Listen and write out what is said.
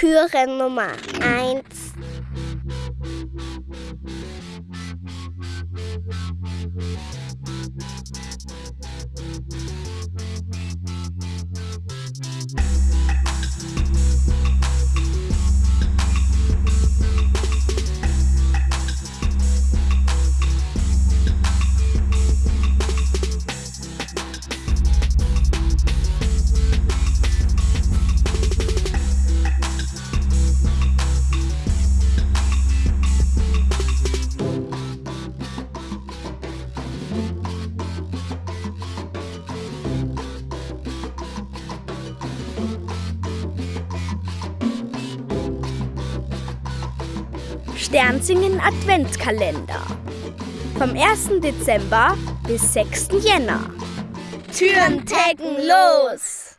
Türe Nummer 1. Sternsingen Adventskalender. Vom 1. Dezember bis 6. Jänner. Türen taggen los!